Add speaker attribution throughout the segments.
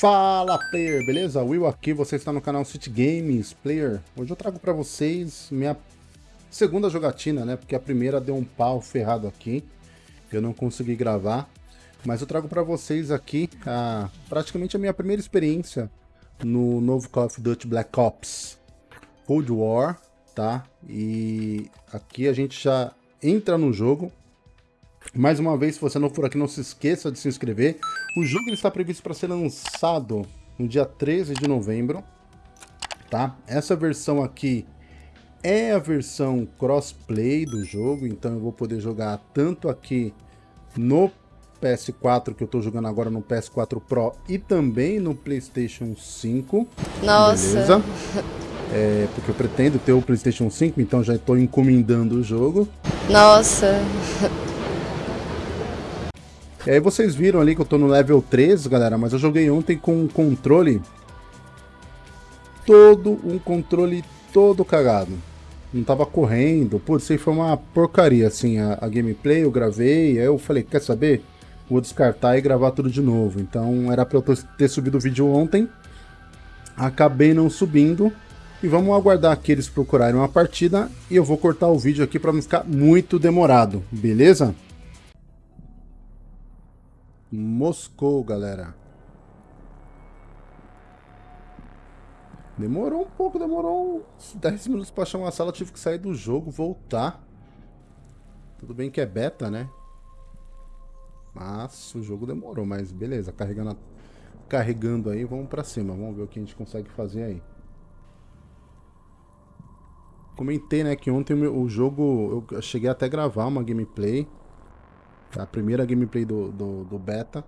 Speaker 1: Fala player, beleza? Will aqui, você está no canal City Games Player. Hoje eu trago para vocês minha segunda jogatina, né? Porque a primeira deu um pau ferrado aqui, eu não consegui gravar. Mas eu trago para vocês aqui a, praticamente a minha primeira experiência no novo Call of Duty Black Ops Cold War, tá? E aqui a gente já entra no jogo. Mais uma vez, se você não for aqui, não se esqueça de se inscrever. O jogo está previsto para ser lançado no dia 13 de novembro, tá? Essa versão aqui é a versão crossplay do jogo, então eu vou poder jogar tanto aqui no PS4, que eu estou jogando agora no PS4 Pro, e também no PlayStation 5.
Speaker 2: Nossa!
Speaker 1: Beleza? É, porque eu pretendo ter o PlayStation 5, então já estou encomendando o jogo.
Speaker 2: Nossa!
Speaker 1: E aí vocês viram ali que eu tô no level 13, galera, mas eu joguei ontem com um controle todo, um controle todo cagado. Não tava correndo, putz, isso aí foi uma porcaria, assim, a, a gameplay eu gravei, aí eu falei, quer saber? Vou descartar e gravar tudo de novo. Então era pra eu ter subido o vídeo ontem, acabei não subindo, e vamos aguardar aqui eles procurarem uma partida, e eu vou cortar o vídeo aqui pra não ficar muito demorado, beleza? Moscou, galera. Demorou um pouco, demorou uns 10 minutos pra achar uma sala, tive que sair do jogo, voltar. Tudo bem que é beta, né? Mas o jogo demorou, mas beleza, carregando, a... carregando aí, vamos pra cima, vamos ver o que a gente consegue fazer aí. Comentei, né, que ontem o jogo, eu cheguei até a gravar uma gameplay, a primeira gameplay do, do, do beta.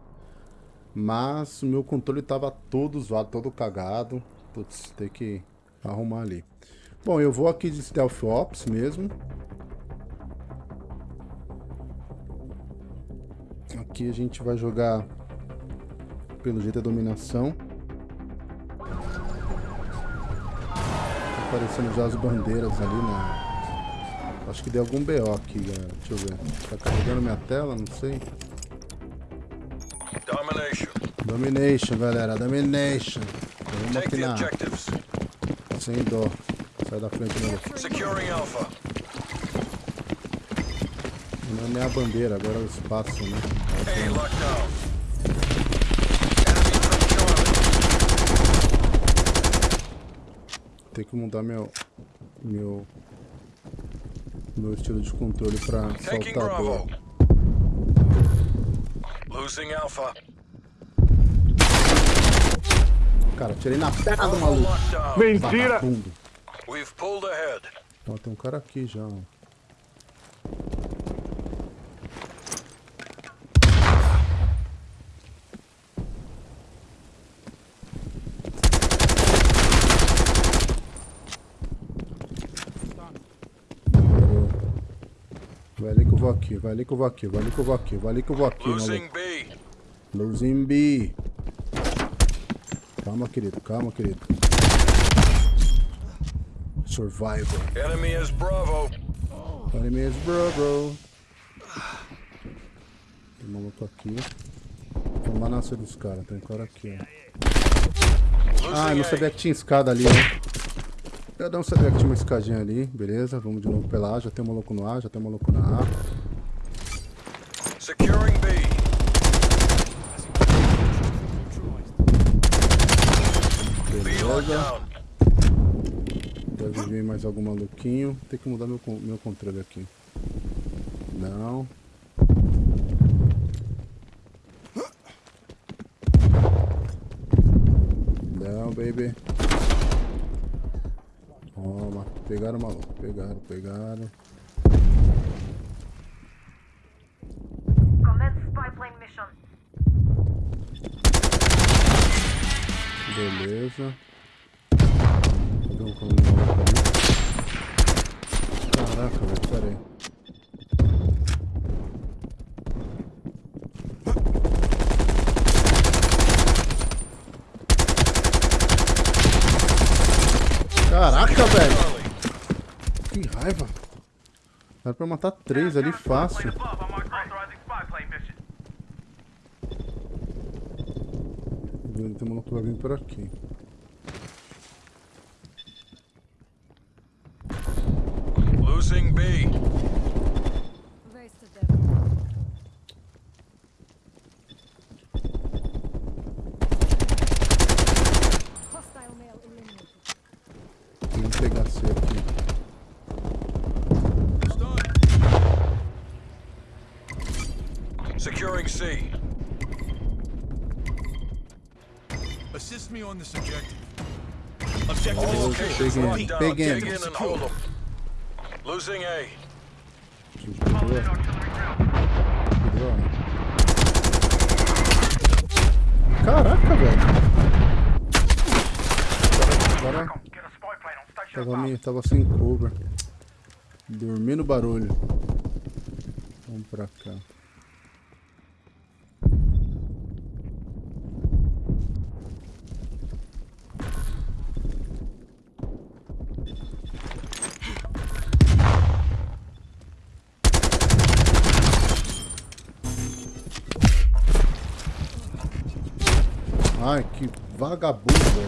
Speaker 1: Mas o meu controle tava todo zoado, todo cagado. Putz, tem que arrumar ali. Bom, eu vou aqui de Stealth Ops mesmo. Aqui a gente vai jogar pelo jeito a dominação. Tá aparecendo já as bandeiras ali na, Acho que deu algum BO aqui, galera. Deixa eu ver. Tá carregando minha tela? Não sei. Domination. Domination, galera. Domination. Vamos aqui na... Sem dó. Sai da frente, meu. Securing Alpha. Não é nem a bandeira, agora é o espaço, né? Hey, lockdown. Tem que mudar meu... Meu meu estilo de controle para saltador. Losing Alpha. Cara, tirei na perna do maluco.
Speaker 3: Mentira!
Speaker 1: Ó, tem um cara aqui já. Vai ali que eu vou aqui, vai ali que eu vou aqui, vai ali que eu vou aqui, vai ali que eu vou aqui, Losing B. Losing B. Calma, querido, calma, querido. Survivor. Enemy is Bravo. Enemy is Bravo. Tem maluco aqui. Vamos lá nascer dos caras, tem um cara aqui, ó. Ah, não sabia que tinha escada ali, né? Eu não sabia que tinha uma escadinha ali, beleza. Vamos de novo pela A, já tem um maluco no A, já tem um maluco na A. Securing B. Beleza. Deve vir mais algum maluquinho. Tem que mudar meu, meu controle aqui. Não. Não, baby. Toma. Pegaram o maluco. Pegaram, pegaram. Beleza. Cadê um maluco ali? Caraca, velho. Pera aí. Caraca, velho. Que raiva. Dá pra matar três ali fácil. vindo, tem que vai vir por aqui.
Speaker 3: Dig in and hold them. Losing A.
Speaker 1: Caraca, velho. Agora, agora tava, meio, tava sem cover. Dormi no barulho. Vamos pra cá. Ai, que vagabundo.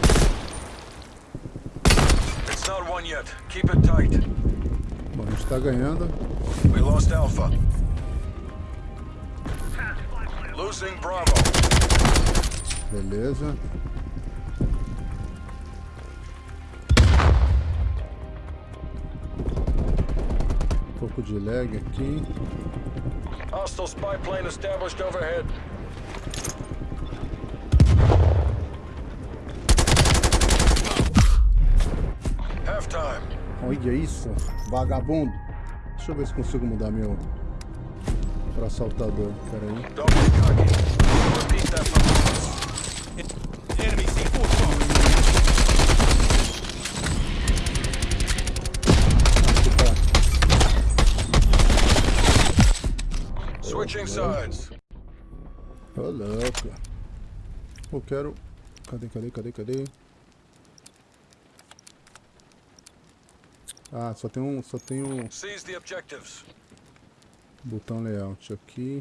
Speaker 3: It's not one yet. Keep it tight.
Speaker 1: Bom, a gente tá ganhando.
Speaker 3: We lost Alpha. Losing Bravo.
Speaker 1: Beleza. Um pouco de lag aqui.
Speaker 3: Hostile spy plane established overhead.
Speaker 1: Olha isso, vagabundo. Deixa eu ver se consigo mudar meu para assaltador. Pera aí.
Speaker 3: Don't be cocky. Repeat that from
Speaker 4: enemy C4 strong.
Speaker 1: Aqui tá.
Speaker 3: Switching sides.
Speaker 1: Ô louco. Eu quero. Cadê, cadê, cadê, cadê? Ah, só tem um. Só tem um
Speaker 3: Seize the objectives.
Speaker 1: botão layout aqui.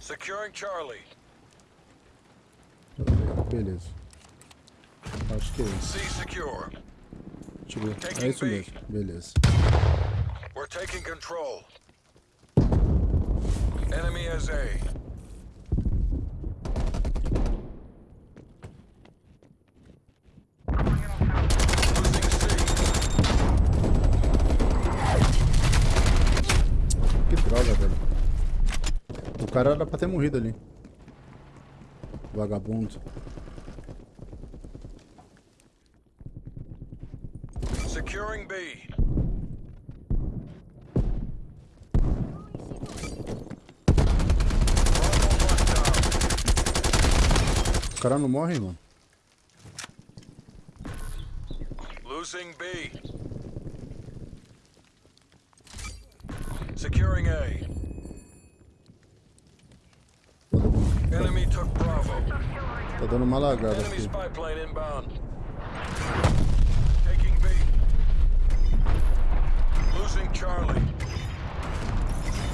Speaker 3: Securing Charlie.
Speaker 1: Beleza. Acho que é isso. Deixa eu ver. É isso mesmo. Beleza.
Speaker 3: We're taking control. Enemy has A. Losing C.
Speaker 1: Que droga, velho. O cara era pra ter morrido ali. Vagabundo.
Speaker 3: Securing B.
Speaker 1: O cara não morre, mano.
Speaker 3: Losing B. Securing A. Enemy took Bravo.
Speaker 1: Tá dando uma lagada
Speaker 3: Enemy
Speaker 1: aqui.
Speaker 3: spy plane inbound. Taking B. Losing Charlie.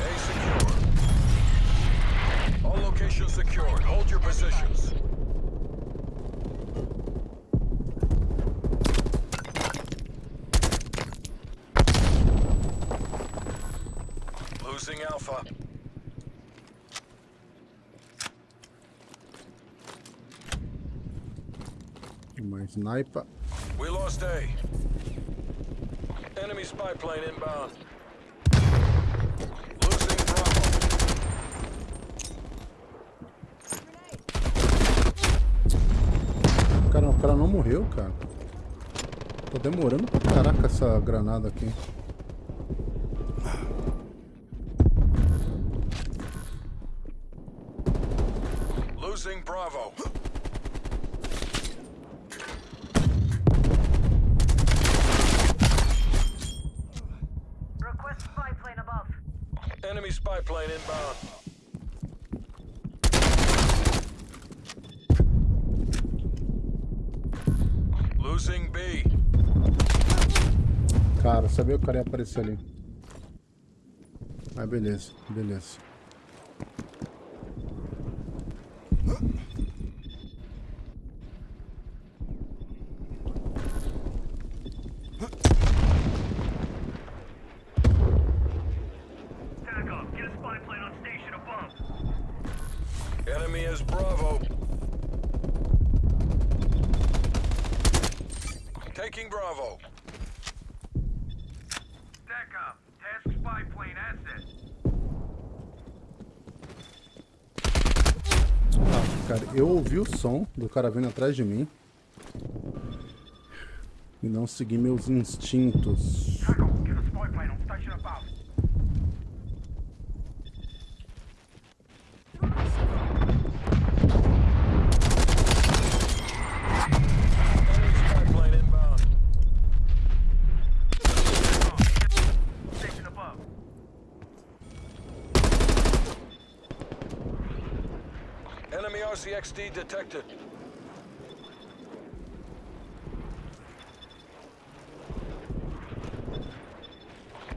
Speaker 3: A secure. All locations secured. Hold your positions.
Speaker 1: Sniper.
Speaker 3: We lost A. Enemy spy plane inbound. Losing Bravo.
Speaker 1: Cara, o cara não morreu, cara. Tá demorando pra caraca essa granada aqui.
Speaker 3: Losing Bravo.
Speaker 5: Request spy plane above.
Speaker 3: Enemy spy plane inbound. Losing B.
Speaker 1: Cara, sabia que o cara ia aparecer ali. Mas beleza, beleza.
Speaker 3: Enemy is Bravo. Taking Bravo.
Speaker 6: SATCOM, task spy plane asset.
Speaker 1: Ah, cara, eu ouvi o som do cara vindo atrás de mim. E não segui meus instintos.
Speaker 6: TACOM, get a spy plane on station above.
Speaker 3: Enemy spy plane inbound.
Speaker 6: Station above.
Speaker 3: Enemy RCXD detected.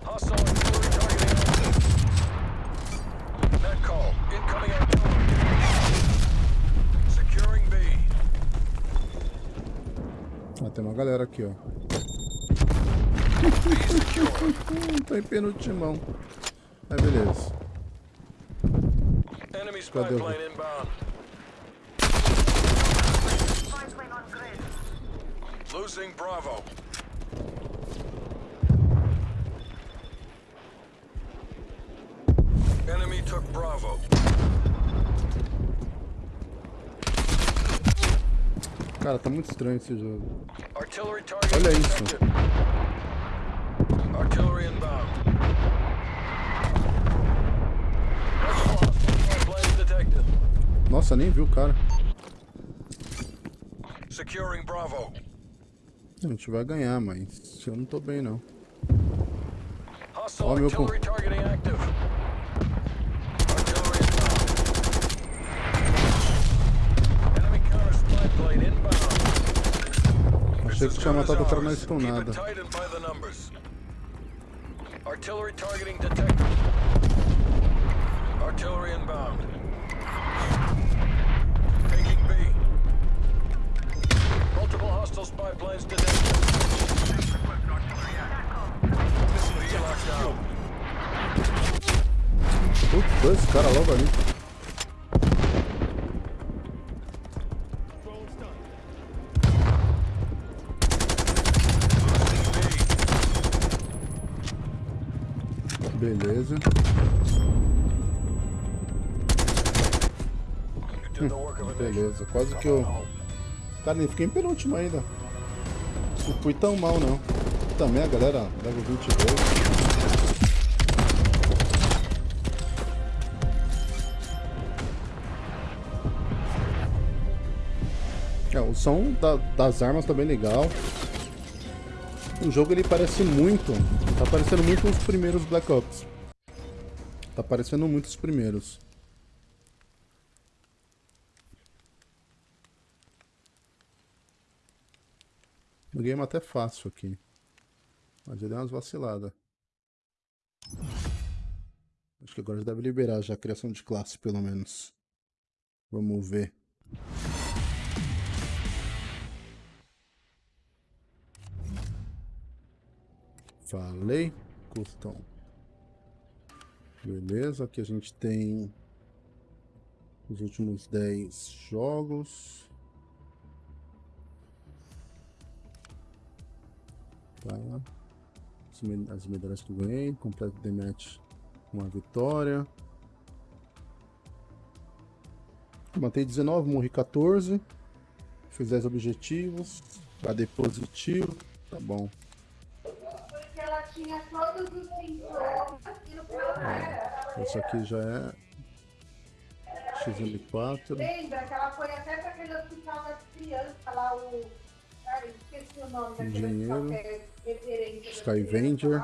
Speaker 3: Hostile artillery targeting active. Net call. Incoming artillery. Securing B.
Speaker 1: Ah, tem uma galera aqui, ó. Tá em penultimão. Aí, beleza. Cadê o-.
Speaker 3: Losing Bravo. Enemy took Bravo.
Speaker 1: Cara, tá muito estranho esse jogo.
Speaker 3: Artillery target
Speaker 1: Olha isso. Nossa, nem viu o cara.
Speaker 3: Securing Bravo.
Speaker 1: A gente vai ganhar, mas eu não tô bem, não. Ó, meu
Speaker 3: inbound. Enemy counter spy plane inbound.
Speaker 1: Achei que tinha matado o cara na
Speaker 3: numbers. Artillery targeting detected. Artillery inbound. Taking B. Multiple hostile spy planes detected. B locked down.
Speaker 1: Putz, dois caras logo ali. Beleza.
Speaker 3: Nation.
Speaker 1: Beleza, quase que eu. Cara, nem fiquei em penúltimo ainda. Não fui tão mal não. Também a galera leva 22. É, o som da- das armas tá bem legal. O jogo ele parece muito. Parecendo muito os primeiros Black Ops. Tá parecendo muito os primeiros. O game é até fácil aqui. Mas ele deu umas vaciladas. Acho que agora já deve liberar já a criação de classe, pelo menos. Vamos ver. Falei. Custom. Beleza, aqui a gente tem os últimos 10 jogos. Tá. As me- As medalhas que eu ganhei. Completo the match uma vitória. Matei 19, morri 14. Fiz 10 objetivos. KD positivo. Tá bom.
Speaker 7: Tinha todos os sintomas e no final não era.
Speaker 1: Esse aqui já é XM4.
Speaker 7: Lembra que ela foi até para aquele hospital das crianças lá, o. Cara, esqueci o nome daquele
Speaker 1: Engenheiro.
Speaker 7: hospital que é referência
Speaker 1: Skyvenger.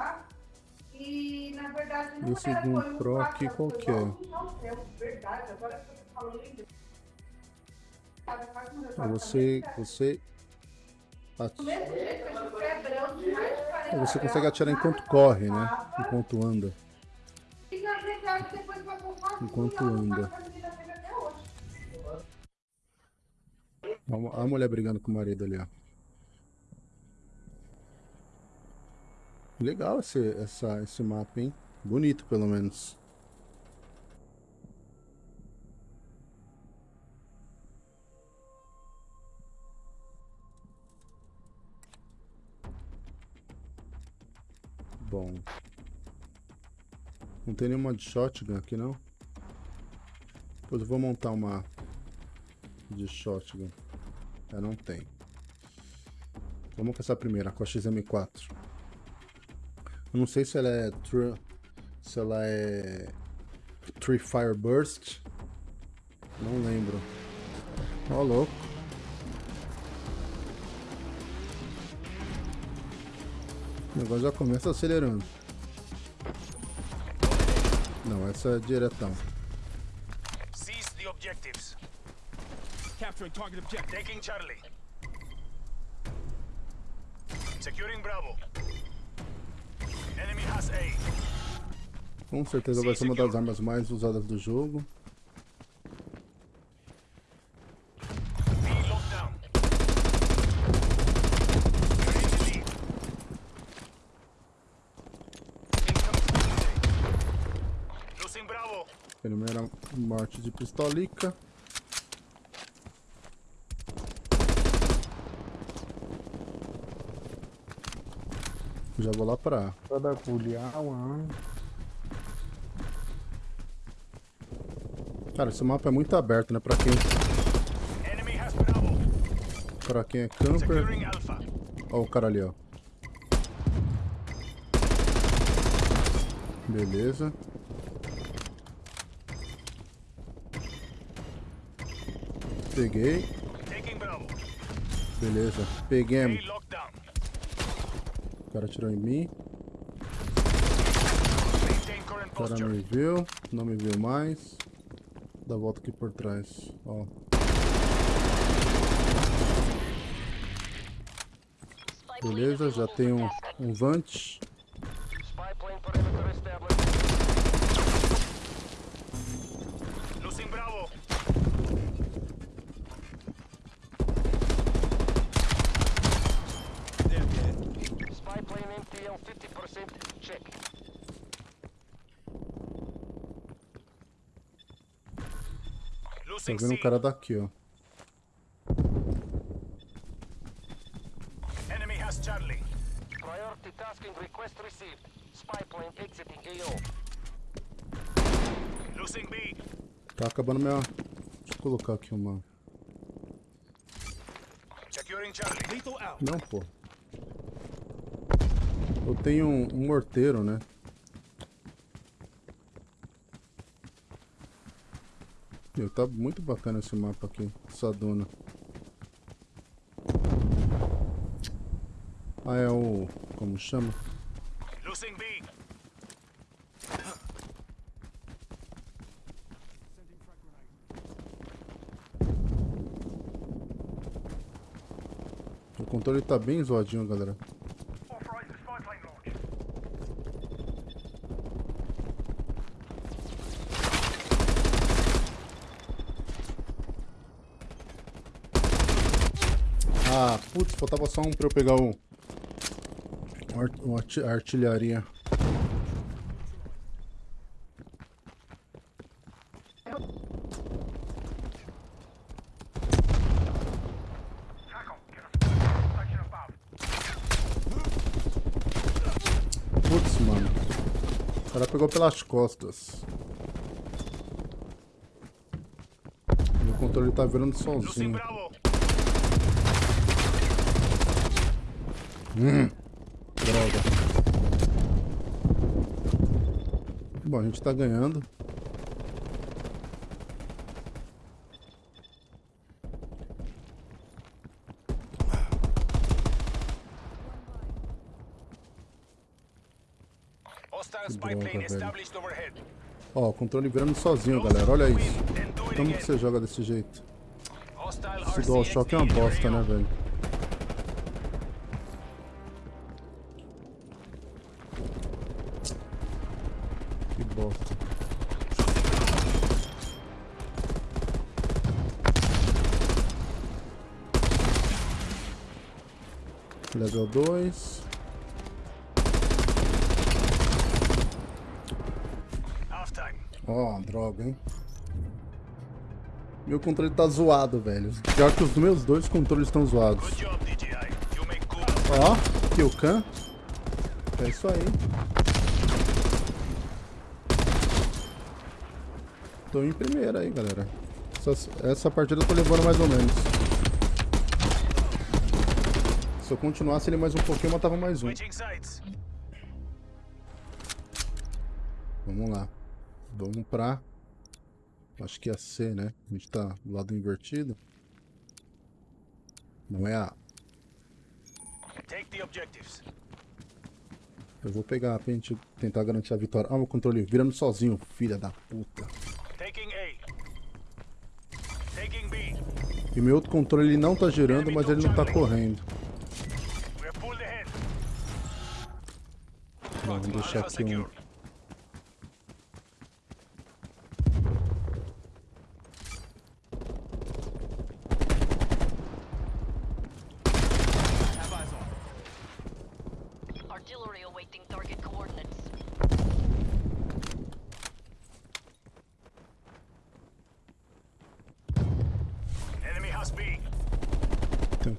Speaker 7: E na verdade não
Speaker 1: E o
Speaker 7: era,
Speaker 1: segundo
Speaker 7: foi um
Speaker 1: Pro aqui, qual
Speaker 7: foi
Speaker 1: que é?
Speaker 7: é verdade, agora que faz um
Speaker 1: Então Você, você, você consegue atirar enquanto corre, né? Enquanto anda. Enquanto anda. a mulher brigando com o marido ali, ó. Legal esse, essa, esse mapa, hein? Bonito, pelo menos. Bom. Não tem nenhuma de shotgun aqui, não? Depois eu vou montar uma de shotgun. É, não tem. Vamos com essa primeira, com a XM4. Eu não sei se ela é... Se ela é... Tree Fire Burst. Não lembro. Ó, louco. O negócio já começa acelerando. Não, essa é diretão.
Speaker 3: Seize the objectives.
Speaker 4: Capturing target objective.
Speaker 3: Taking Charlie. Securing Bravo. Enemy has A.
Speaker 1: Com certeza vai ser uma das armas mais usadas do jogo.
Speaker 3: B locked down. You're in the lead. Incoming A. Losing Bravo.
Speaker 1: Primeira de pistolica. Já vou lá pra...
Speaker 8: Toda culiaua.
Speaker 1: Cara, esse mapa é muito aberto, né? Pra quem, pra quem é camper. Ó o cara ali, ó. Beleza. Peguei. Beleza.
Speaker 3: Down.
Speaker 1: O cara atirou em mim. O cara me viu. Não me viu mais. Dá volta aqui por trás. Ó. Beleza, já tem um, um Vant.
Speaker 3: Spy plane perimeter established. Losing Bravo.
Speaker 4: They're dead.
Speaker 3: Spy MTL 50% check.
Speaker 1: Tá
Speaker 3: Losing
Speaker 1: vendo o cara daqui, ó.
Speaker 3: Enemy has Charlie.
Speaker 9: Priority tasking request received. Spy plane exiting AO.
Speaker 3: Losing B.
Speaker 1: Tá acabando minha... Deixa eu colocar aqui uma...
Speaker 3: Securing Charlie.
Speaker 4: Lethal out.
Speaker 1: Não, pô. Eu tenho um, um morteiro, né? Meu, tá muito bacana esse mapa aqui, essa duna. Ah, é o... como chama? O controle tá bem zoadinho, galera.
Speaker 6: Authorizing spy plane launch.
Speaker 1: Ah, putz, faltava só um pra eu pegar o... a artilharia. Putz, mano. O cara pegou pelas costas. Meu controle tá virando sozinho.
Speaker 3: Bravo.
Speaker 1: Droga. Bom, a gente tá ganhando. Droga. Ó, o controle virando sozinho, galera. Olha isso. Como que você joga desse jeito? Esse DualShock é uma bosta, né, velho? Bosta. Level 2.
Speaker 3: Half time.
Speaker 1: Ó, droga, hein? Meu controle tá zoado, velho. Pior que os meus dois controles estão zoados. Ó, Killcam. É isso aí. Tô em primeira aí, galera. Essa, essa partida eu tô levando mais ou menos. Se eu continuasse ele mais um pouquinho, eu matava mais um. Vamos lá. Vamos pra... Acho que é a C, né? A gente tá do lado invertido. Não é a... Eu vou pegar pra gente tentar garantir a vitória. Ah, o controle virando sozinho, filha da puta. E meu outro controle ele não tá girando, mas ele não tá correndo. Vamos deixar aqui um...
Speaker 6: secure.
Speaker 4: Have eyes on.
Speaker 10: Artillery awaiting target coordinates.
Speaker 6: Enemy has B.
Speaker 1: Tem um cara aqui, ó.
Speaker 6: Securing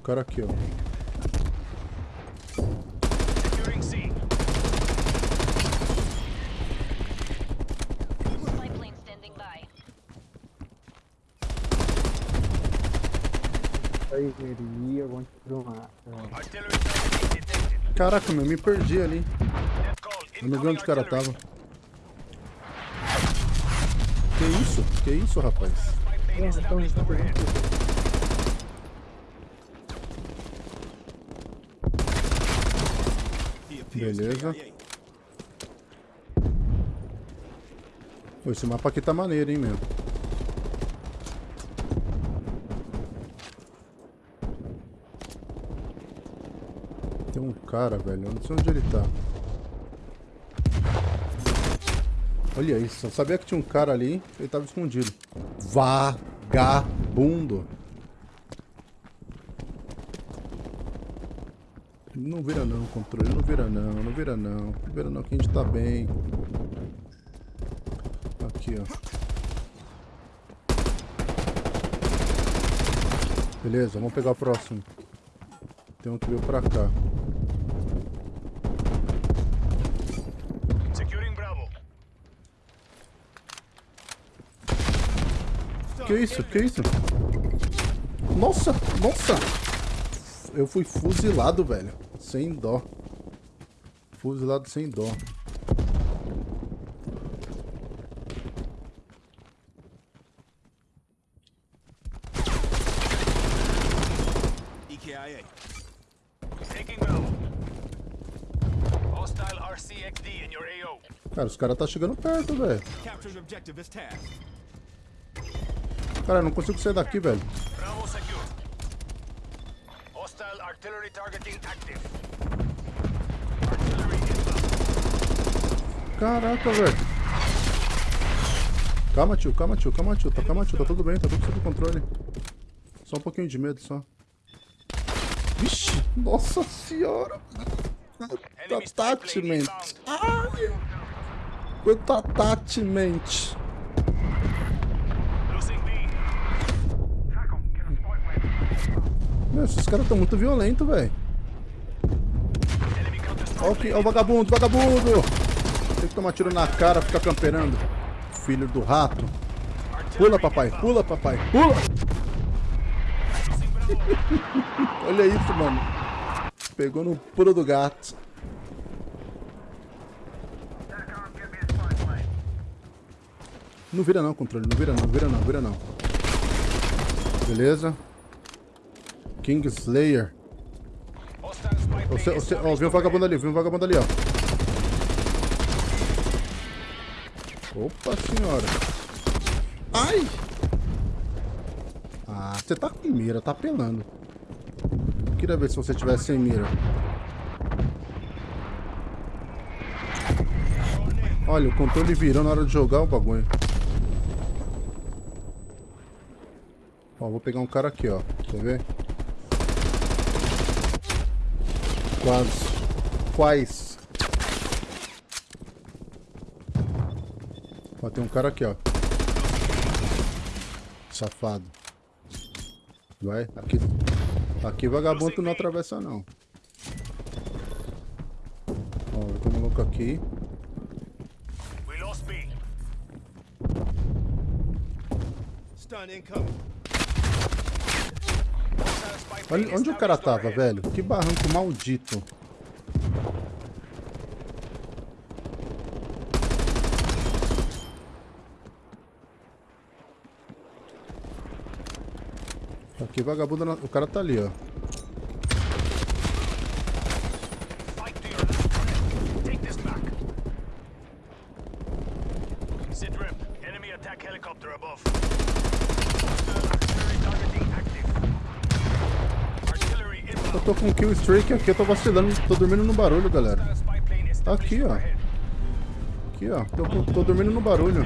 Speaker 6: C.
Speaker 10: Spy plane standing by.
Speaker 8: Aí, veria, vamos filmar.
Speaker 6: Artillery target detected.
Speaker 1: Caraca, meu, me perdi ali. Eu não vi onde o cara tava. Que isso? Que isso, rapaz?
Speaker 6: Spy plane established overhead.
Speaker 4: He appears
Speaker 1: Beleza. Pô, esse mapa aqui tá maneiro, hein, meu. Tem um cara, velho. Eu não sei onde ele tá. Olha isso. Eu sabia que tinha um cara ali. Ele tava escondido. Vagabundo. Não vira não, controle. Não vira não. Não vira não. Não vira não que a gente tá bem. Aqui, ó. Beleza, vamos pegar o próximo. Tem um que veio pra cá.
Speaker 6: Securing Bravo.
Speaker 1: Que isso? Que isso? Nossa, nossa! Eu fui fuzilado, velho. Sem dó. Fuzilado sem dó.
Speaker 4: EKIA.
Speaker 6: Taking. Hostile RCXD in your AO.
Speaker 1: Cara, os caras tá chegando perto, velho. Cara, eu não consigo sair daqui, velho.
Speaker 6: Bravo. Hostile artillery targeting active. Artillery inbound.
Speaker 1: Caraca, velho. Calma, tio, calma, tio, calma, tio. Tá, calma, tio, tá tudo bem, tá tudo sob controle. Só um pouquinho de medo, só. Vixe, nossa senhora.
Speaker 6: Inbound.
Speaker 1: Ai. Quanto attachment. Meu, esses caras tão muito violentos, velho. Ó, o vagabundo, vagabundo! Tem que tomar tiro na cara, ficar camperando. Filho do rato. Pula, papai, pula, papai, pula! Olha isso, mano. Pegou no pulo do gato. Não vira não, controle, não vira não, vira não, vira não. Beleza. King Slayer.
Speaker 6: Hostile spy plane
Speaker 1: Você, você, ó, viu um vagabundo ali, viu um vagabundo ali, ó. Opa senhora. Ai! Ah, você tá com mira, tá apelando. Queria ver se você tivesse sem mira. Olha, o controle virou na hora de jogar o bagulho. Ó, vou pegar um cara aqui, ó. Quer ver? Quase. Quais. Ó, tem um cara aqui, ó. Safado. Vai, aqui. Aqui vagabundo não atravessa não. Ó, fraco aqui.
Speaker 4: We lost B. Stun incoming.
Speaker 1: Olha onde o cara tava, velho. Que barranco maldito. Aqui, vagabundo. O cara tá ali, ó. Com kill streak aqui, eu tô vacilando, tô dormindo no barulho, galera. Aqui, ó. Aqui, ó. Tô, tô dormindo no barulho.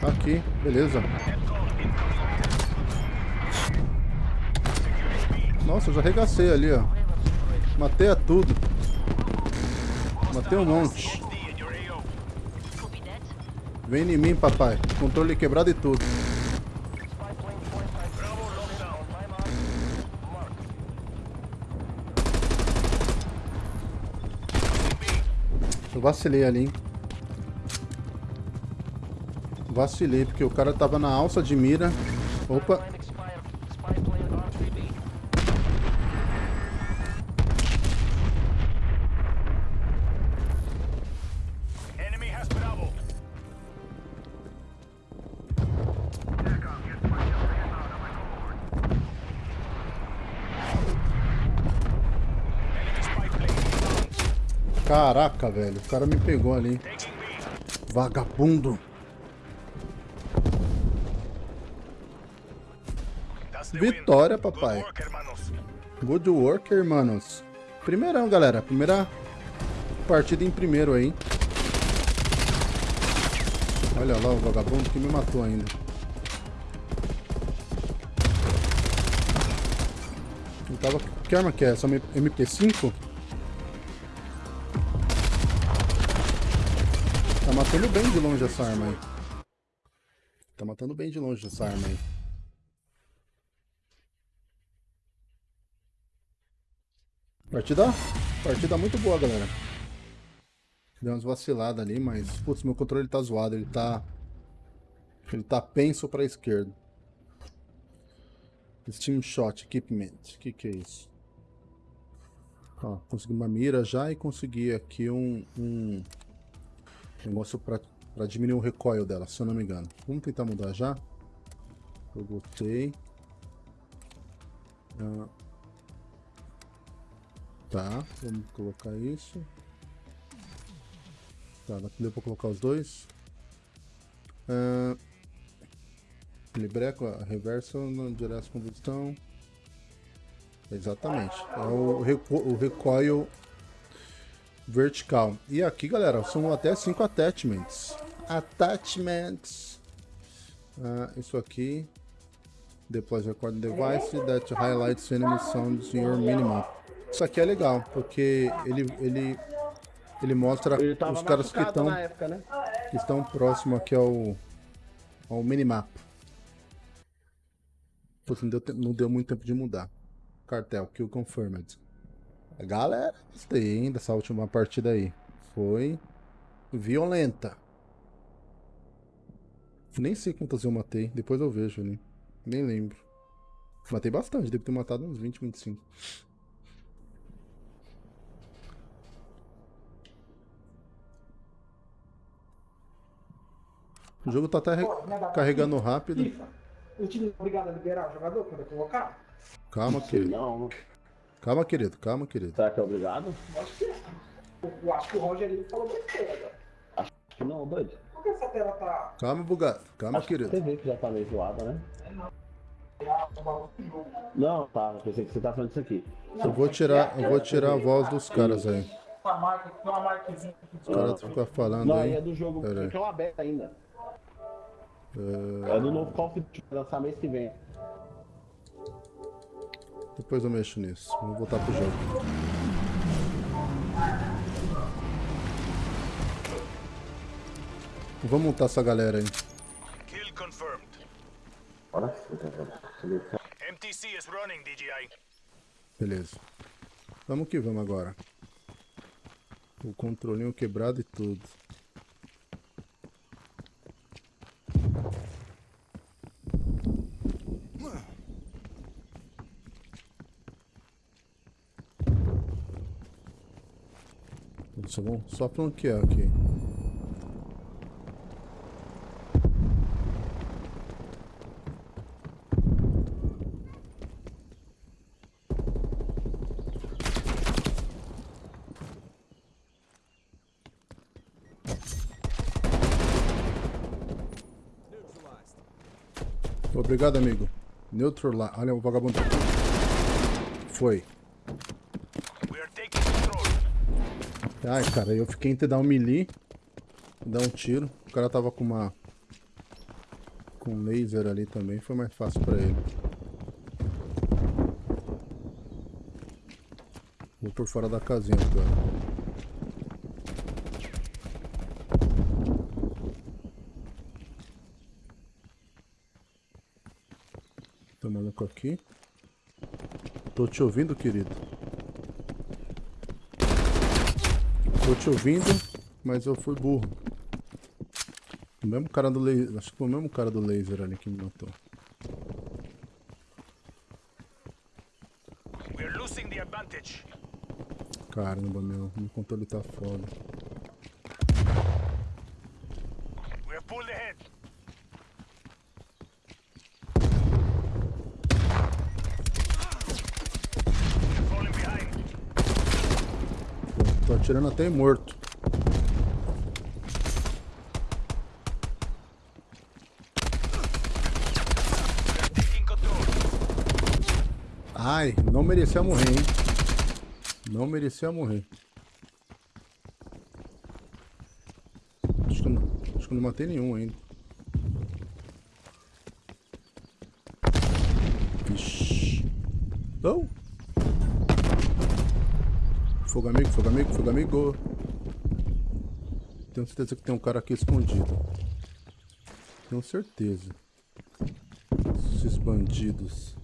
Speaker 1: Aqui, beleza. Nossa, eu já arregacei ali, ó. Matei a tudo. Matei um monte. Vem em mim, papai. Controle quebrado e tudo.
Speaker 9: Spy plane fortified.
Speaker 4: Bravo lockdown.
Speaker 9: On my mark. Mark.
Speaker 1: Eu vacilei ali, hein. Vacilei, porque o cara tava na alça de mira. Opa, caraca, velho. O cara me pegou ali. Vagabundo. Vitória, papai.
Speaker 4: Good work, hermanos.
Speaker 1: Primeirão, galera. Primeira partida em primeiro aí. Olha lá o vagabundo que me matou ainda. Tava... Que arma que é essa? MP5? Matando bem de longe essa arma aí. Tá matando bem de longe essa arma aí. Partida, partida muito boa, galera. Deu umas vaciladas ali, mas... Putz, meu controle tá zoado. Ele tá... Ele tá penso pra esquerda. Steam Shot Equipment. O que que é isso? Ó, consegui uma mira já e consegui aqui um... um negócio pra diminuir o recoil dela, se eu não me engano. Vamos tentar mudar já? Eu botei... Ah, Tá, vamos colocar isso. Tá, deu pra colocar os dois. Uh, Libreco, a reversa na direção combustão. Exatamente. É o, recu o recoil vertical. E aqui, galera, são até cinco attachments. Attachments. Ah, isso aqui. Deploy recording device that highlights enemy sounds in your minimap. Isso aqui é legal, porque ele, ele, ele mostra os caras que estão
Speaker 11: né?
Speaker 1: que estão próximo aqui ao, ao minimap. Putz, não deu, te- não deu muito tempo de mudar. Cartel, kill confirmed. Galera, gostei, hein, dessa última partida aí. Foi violenta. Nem sei quantas eu matei, depois eu vejo ali. Nem lembro. Matei bastante, devo ter matado uns 20, 25. O jogo tá até re- carregando rápido.
Speaker 8: FIFA, o time é obrigado a liberar o jogador quando eu colocar?
Speaker 1: Calma, querido.
Speaker 11: Não,
Speaker 1: Calma, querido. Calma, querido.
Speaker 11: será que é obrigado?
Speaker 8: Acho que é. Eu- acho que o Rogerinho falou besteira agora.
Speaker 11: Acho que não, doido.
Speaker 8: Por que essa tela tá...
Speaker 1: Calma, bugado. Calma,
Speaker 11: Acho que
Speaker 1: querido.
Speaker 11: você vê que já tá meio zoada, né? Não, tá. eu Pensei que você tá falando disso aqui.
Speaker 1: Eu vou tirar, eu vou tirar a voz dos caras aí. Os caras ficam falando
Speaker 11: Não,
Speaker 1: aí.
Speaker 11: aí é do jogo que é uma beta ainda.
Speaker 1: É,
Speaker 11: É do novo Call of Duty, lançar mês que vem.
Speaker 1: Depois eu mexo nisso. Vamos voltar pro jogo. Vamos montar essa galera aí.
Speaker 4: Kill confirmed.
Speaker 11: Bora.
Speaker 4: MTC is running, DJI.
Speaker 1: Beleza. Vamos que vamos agora. O controlinho quebrado e tudo. Só, vamos, só flanquear aqui. Obrigado, amigo. Neutral lá. Olha o vagabundo. Foi.
Speaker 4: We are taking control.
Speaker 1: Ai, cara, eu fiquei entre dar um melee dar um tiro. O cara tava com uma... Com laser ali também. Foi mais fácil pra ele. Vou por fora da casinha agora. Tem maluco aqui. Tô te ouvindo, querido. Tô te ouvindo, mas eu fui burro. O mesmo cara do laser. Acho que foi o mesmo cara do laser ali que me matou. Caramba, meu. Meu controle tá foda.
Speaker 4: We have pulled ahead. We are falling behind.
Speaker 1: Pô, tô atirando até morto. Ai, não merecia morrer, hein? Não merecia morrer. Acho que não, acho que não matei nenhum ainda. Vixe. Não! Fogo amigo, fogo amigo, fogo amigo. Tenho certeza que tem um cara aqui escondido. Tenho certeza. Esses bandidos.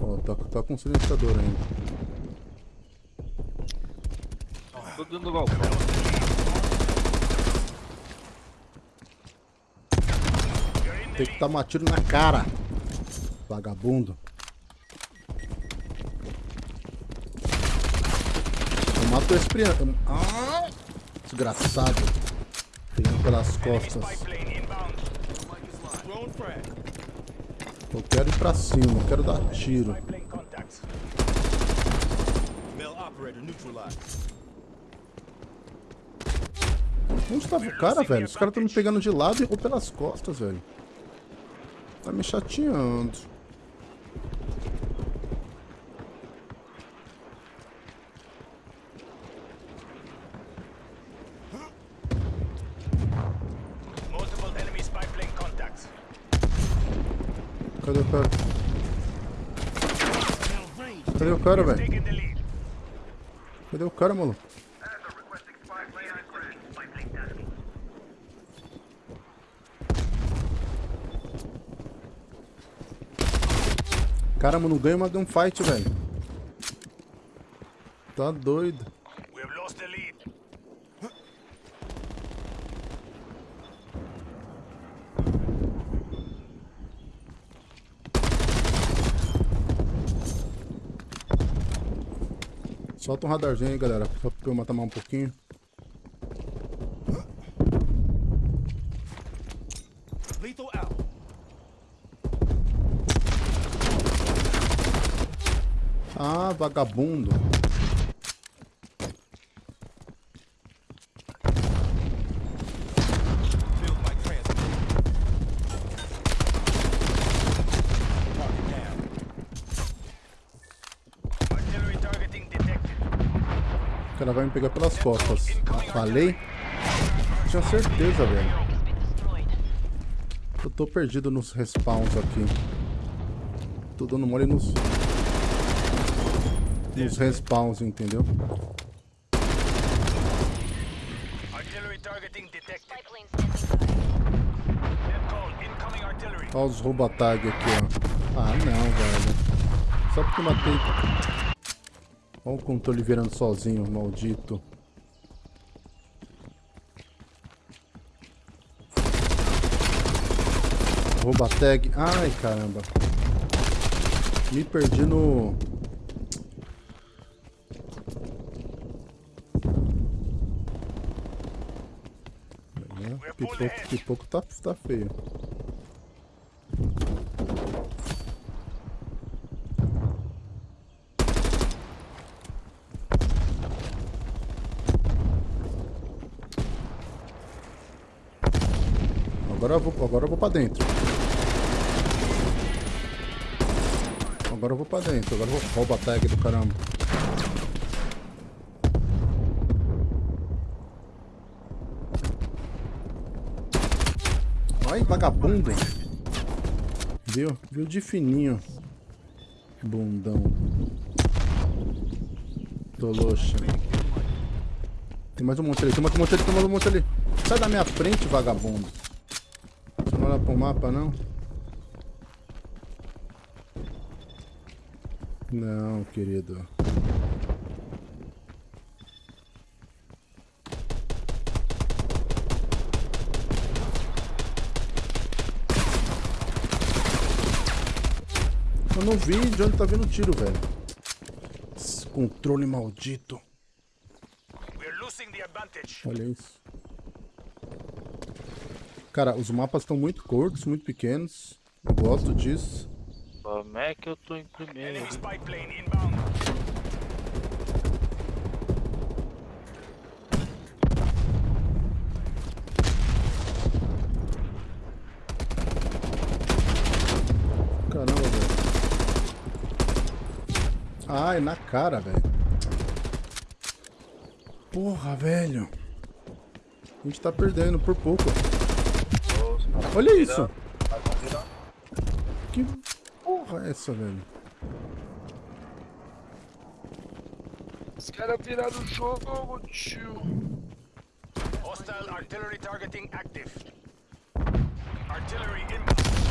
Speaker 1: Ó, tá, tá com silenciador ainda.
Speaker 12: Tô dentro do galpão.
Speaker 1: Tem que dar um tiro na cara. Vagabundo. Eu mato esse criança. Ah, desgraçado. Pegando pelas costas. Eu quero ir pra cima, eu quero dar tiro. Onde tava o cara, velho? Os caras estão me pegando de lado ou pelas costas, velho. Tá me chateando.
Speaker 4: Multiple enemy spy plane contacts.
Speaker 1: Cadê o cara? Cadê o cara, velho? Cadê o cara, maluco? Caramba, não ganha uma gunfight, velho. Tá doido.
Speaker 4: We have lost the lead.
Speaker 1: Solta um radarzinho aí, galera. Só pra eu matar mais um pouquinho.
Speaker 4: Lethal out.
Speaker 1: Ah, vagabundo.
Speaker 4: Build my transfer. Artillery targeting detected.
Speaker 1: O cara vai me pegar pelas costas. Falei? Tinha certeza, velho. Eu tô perdido nos respawns aqui. Tô dando mole nos... Nos respawns, entendeu? Olha os rouba-tag aqui, ó. Ah, não, velho. Só porque matei... Olha o controle virando sozinho, maldito. Rouba tag. Ai, caramba. Me perdi no... É, Pipoco, pipoco tá, tá feio. Agora eu vou, pra dentro. Agora eu vou pra dentro. Agora eu vou roubar a tag do caramba. Ai, vagabundo. Viu? Viu de fininho. Bundão. Toloxa. Tem mais um monte ali, tem mais um monte ali, tem mais um monte ali. Sai da minha frente, vagabundo. Olha pro mapa, não? Não, querido. Eu não vi de onde tá vindo o tiro, velho. Esse controle maldito. Olha isso. Cara, os mapas estão muito curtos, muito pequenos. Eu gosto disso.
Speaker 12: Como é que eu tô em primeiro?
Speaker 4: Enemy spy plane inbound.
Speaker 1: Caramba, velho. Ai, na cara, velho. Porra, velho. A gente tá perdendo por pouco. Olha isso. Que porra é essa, velho?
Speaker 12: Os caras viraram o jogo, tio.
Speaker 4: Hostile artillery targeting active. Artillery inbound.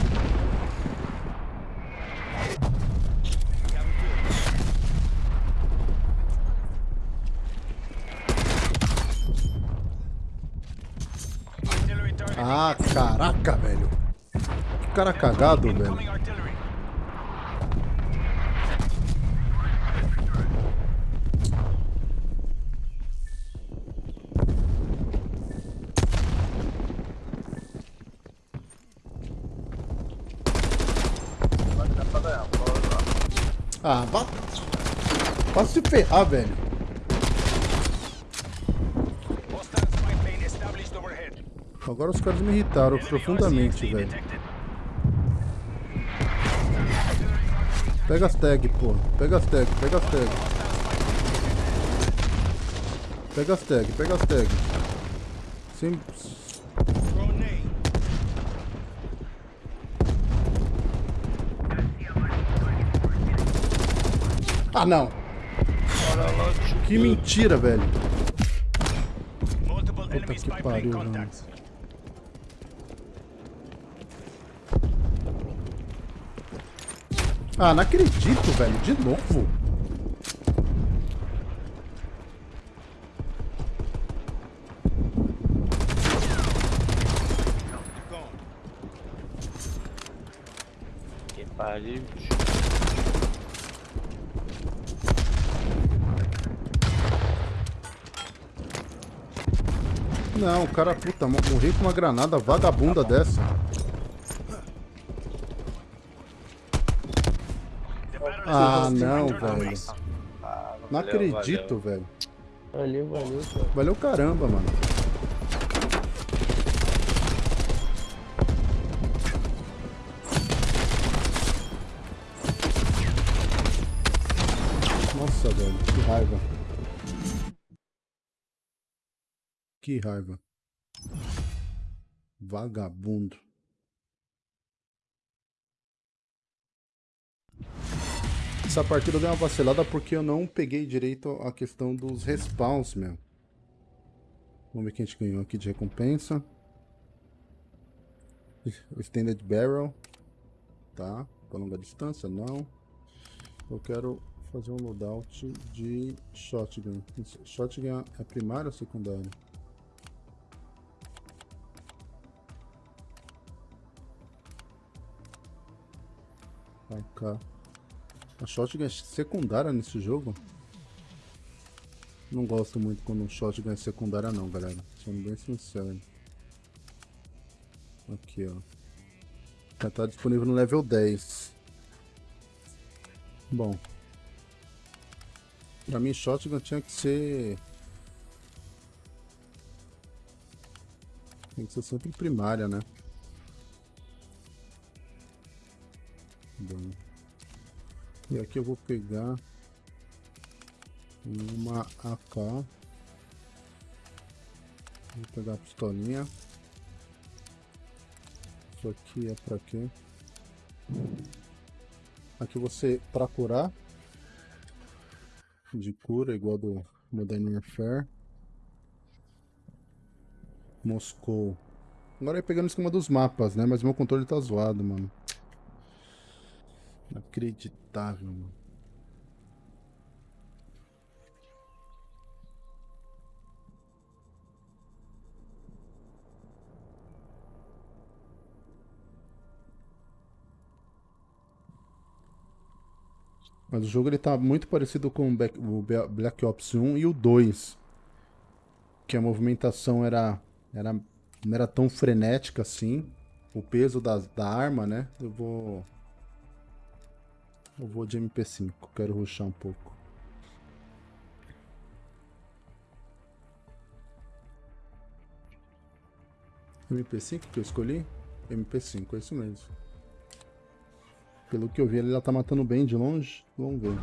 Speaker 1: Ah, caraca, velho. Que cara cagado, velho. Ah, vá. Vai se ferrar, velho.
Speaker 4: Hostile spy plane established overhead.
Speaker 1: Agora os caras me irritaram profundamente, velho. Pega as tag, pô. Pega as tag, pega as tag. Pega as tag, pega as tag. Sim. Ah, não. Que mentira, velho. Puta que pariu, mano. Ah, não acredito, velho. De novo.
Speaker 12: Que pariu.
Speaker 1: Não, o cara, puta, mo- morri com uma granada vagabunda dessa. Ah, não, velho. Não
Speaker 12: Valeu,
Speaker 1: acredito, velho.
Speaker 11: Valeu, valeu, cara.
Speaker 1: Valeu caramba, mano. Nossa, velho, que raiva. Que raiva. Vagabundo. Essa partida deu uma vacilada porque eu não peguei direito a questão dos respawns, meu. Vamos ver quem a gente ganhou aqui de recompensa. O Extended Barrel. Tá. Pra longa distância, não. Eu quero fazer um loadout de shotgun. Shotgun é primário ou secundário? AK. A shotgun é secundária nesse jogo? Não gosto muito quando um shotgun é secundária não, galera. Sendo bem sincero. Aqui, ó. Já tá disponível no level 10. Bom. Pra mim, shotgun tinha que ser... Tem que ser sempre primária, né? Bom. E aqui eu vou pegar uma AK. Vou pegar a pistolinha. Isso aqui é pra quê? Aqui você para curar de cura igual do Modern Warfare. Moscou. Agora é pegando em cima dos mapas, né? Mas meu controle tá zoado, mano. Inacreditável, mano. Mas o jogo ele tá muito parecido com o Black Ops 1 e o 2. Que a movimentação era, era não era tão frenética assim. O peso da, da arma, né? Eu vou... Eu vou de MP5, quero ruxar um pouco. MP5 que eu escolhi? MP5, é isso mesmo. Pelo que eu vi, ele já tá matando bem de longe. Vamos ver.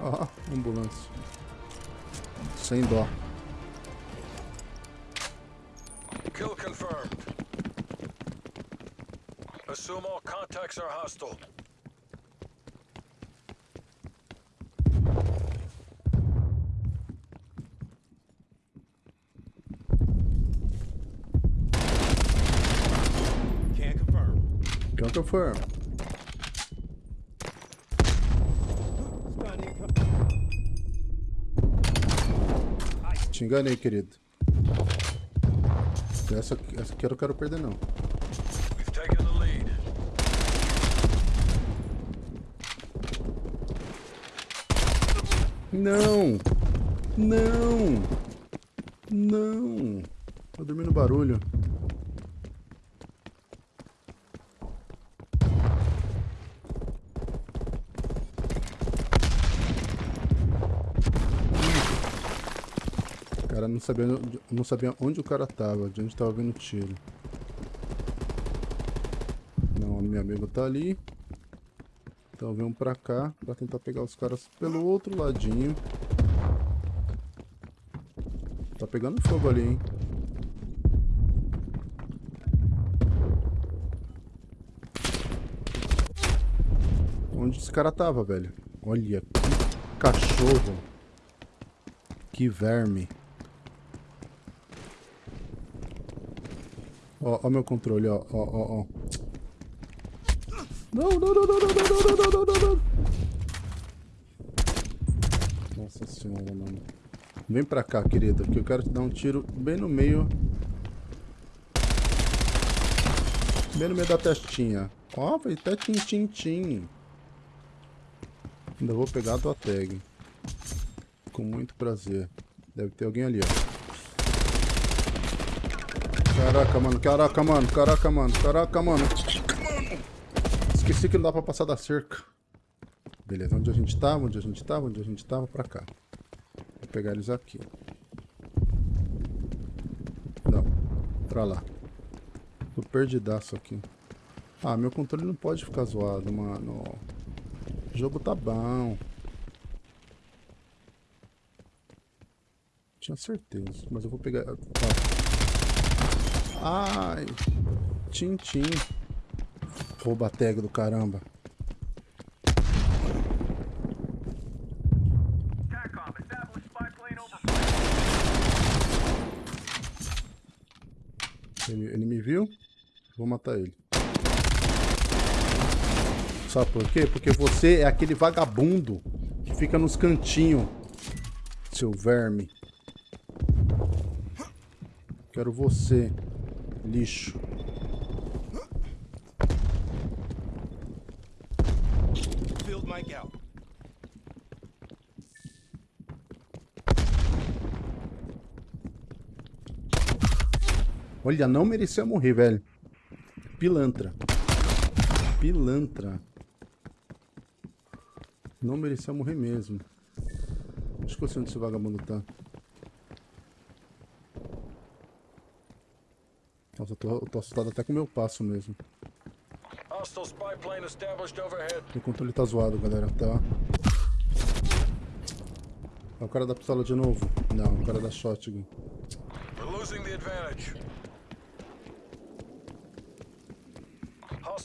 Speaker 1: Ó, oh, ambulância. Sem dó.
Speaker 3: Kill confirmed. Assume all contacts are hostile.
Speaker 4: Can't confirm.
Speaker 1: Can't confirm. Te enganei, querido. Essa, essa aqui eu não quero perder, não. Não! Não! Não! Tô dormindo barulho. Cara, não sabia, não sabia onde o cara tava, de onde tava vindo tiro. Não, meu amigo tá ali. Então vamos pra cá, pra tentar pegar os caras pelo outro ladinho. Tá pegando fogo ali, hein? Onde esse cara tava, velho? Olha, que cachorro. Que verme. Ó, ó meu controle, ó, ó, ó, ó. Não, não, não, não, não, não, não, não, não, não. Nossa senhora, mano. Vem pra cá, querida, que eu quero te dar um tiro bem no meio. Bem no meio da testinha. Ó, foi até tim, tim, tim. Ainda vou pegar a tua tag. Com muito prazer. Deve ter alguém ali, ó. Caraca, mano, caraca, mano, caraca, mano, caraca, mano. Esqueci que não dá pra passar da cerca. Beleza, onde a gente tava, onde a gente tava, onde a gente tava, pra cá. Vou pegar eles aqui. Não, pra lá. Tô perdidaço aqui. Ah, meu controle não pode ficar zoado, mano. O jogo tá bom. Tinha certeza, mas eu vou pegar... Ai, Tintim. Rouba tag do caramba. Ele, ele me viu? Vou matar ele. Sabe por quê? Porque você é aquele vagabundo que fica nos cantinhos, seu verme. Quero você, lixo.
Speaker 4: Field mic out.
Speaker 1: Olha, não merecia morrer, velho. Pilantra. Pilantra. Não merecia morrer mesmo. Que eu sei onde esse vagabundo tá. Nossa, eu tô, eu tô assustado até com o meu passo mesmo.
Speaker 3: Hostile spy plane established overhead.
Speaker 1: O controle tá zoado, galera, tá? É o cara da pistola de novo? Não, é o cara da shotgun.
Speaker 3: We're losing the advantage.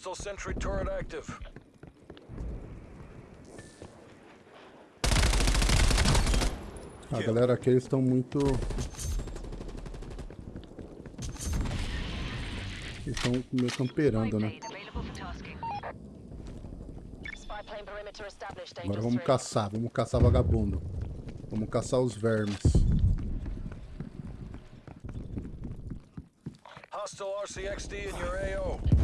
Speaker 3: Hostile sentry turret active.
Speaker 1: A galera aqui, eles estão muito... Eles estão meio camperando, né? Agora vamos caçar, vamos caçar vagabundo. Vamos caçar os vermes.
Speaker 3: Hostile RCXD in your AO.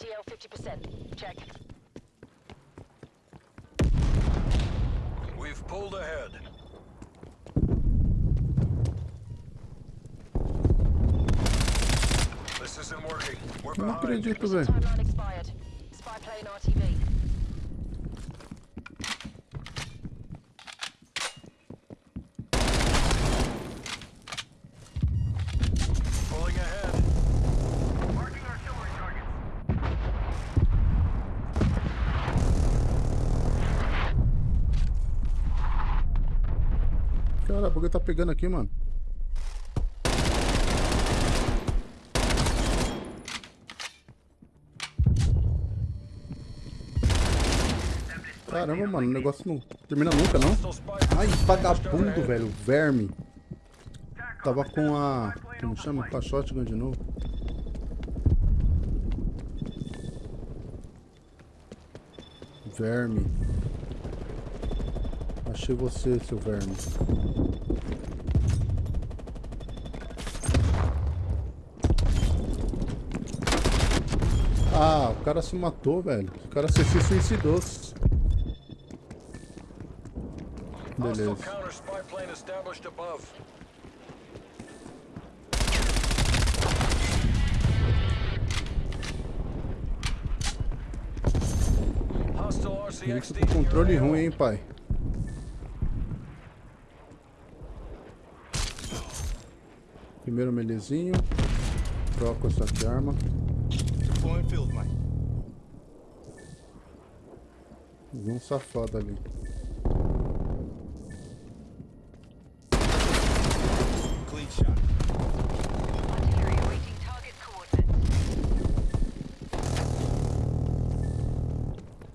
Speaker 2: Spy plane MTL 50%. Check.
Speaker 3: We've pulled ahead. This isn't working. We're behind.
Speaker 1: acredito,
Speaker 2: Mission
Speaker 1: velho.
Speaker 2: timeline expired. Spy plane RTV.
Speaker 1: Tá pegando aqui, mano. Caramba, mano, o negócio não termina nunca, não. Ai, vagabundo, velho, verme. Tava com a... como chama? Com a shotgun de novo. Verme. Achei você, seu verme. Ah, o cara se matou, velho. O cara se, suicidou. Beleza.
Speaker 3: RCXD
Speaker 1: com controle ruim, hein, pai. Primeiro melezinho. Troco essa arma.
Speaker 4: Field.
Speaker 1: Vi um safado ali.
Speaker 4: Clean shot.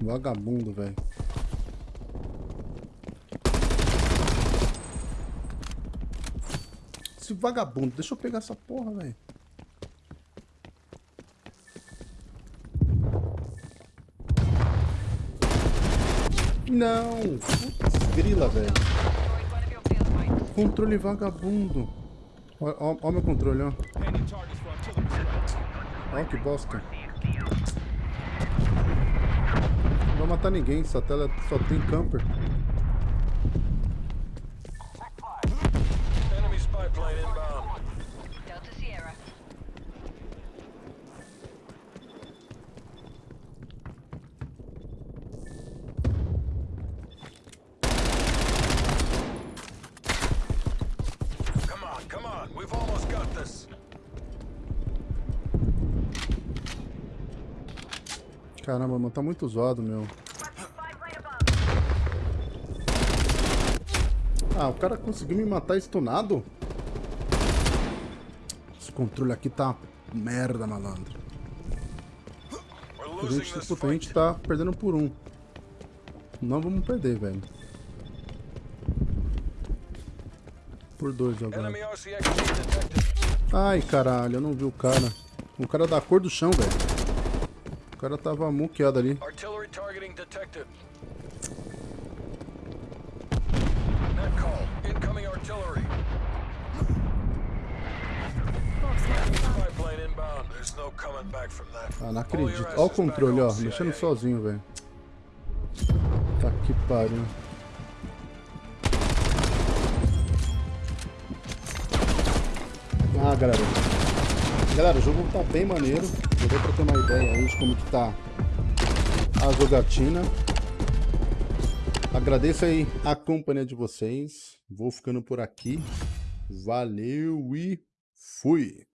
Speaker 1: Vagabundo, velho. Esse vagabundo, deixa eu pegar essa porra, velho. Não! Putz, grila, velho. Controle vagabundo. Ó, ó, meu controle, ó. Ó que bosta. Não vai matar ninguém, essa tela só tem camper. Caramba, mano, tá muito zoado, meu. Ah, o cara conseguiu me matar stunado? Esse controle aqui tá merda, malandro. A gente, puta, a gente tá perdendo por um. Não vamos perder, velho. Por dois agora. Ai, caralho, eu não vi o cara. O cara da cor do chão, velho. O cara tava muqueado ali.
Speaker 3: Artillery targeting detected. Net call. Incoming artillery.
Speaker 1: Ah, não acredito. Olha o controle, ó. Mexendo sozinho, velho. Tá que pariu. Ah, galera. Galera, o jogo tá bem maneiro. Deu pra ter uma ideia aí de como que tá a jogatina. Agradeço aí a companhia de vocês. Vou ficando por aqui. Valeu e fui!